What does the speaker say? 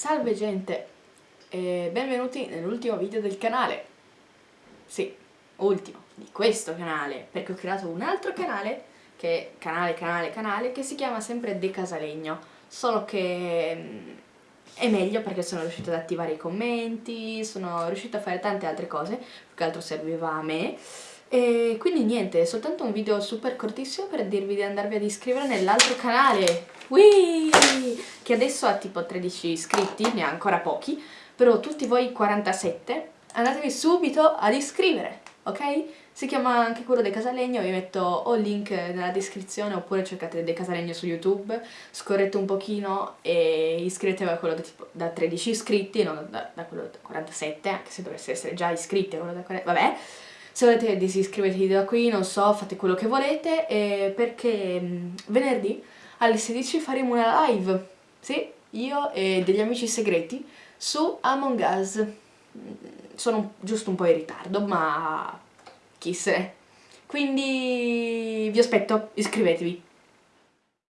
Salve gente e benvenuti nell'ultimo video del canale. Sì, ultimo, di questo canale Perché ho creato un altro canale Che è canale, canale, canale Che si chiama sempre De Casalegno. Solo che mm, è meglio perché sono riuscita ad attivare i commenti Sono riuscita a fare tante altre cose Più che altro serviva a me. E quindi niente, è soltanto un video super cortissimo per dirvi di andarvi ad iscrivere nell'altro canale. Whee! Che adesso ha tipo 13 iscritti, ne ha ancora pochi però tutti voi 47 andatevi subito ad iscrivere, ok? Si chiama anche quello del Casalegno, vi metto o il link nella descrizione oppure cercate del Casalegno su YouTube, scorrete un pochino e iscrivetevi a quello da, tipo, da 13 iscritti, non da, da quello da 47, anche se dovesse essere già iscritti a quello da 40, vabbè se volete disiscrivetevi da qui, non so, fate quello che volete, perché venerdì alle 16 faremo una live, sì, io e degli amici segreti, su Among Us. Sono giusto un po' in ritardo, ma chi se ne. Quindi vi aspetto, iscrivetevi.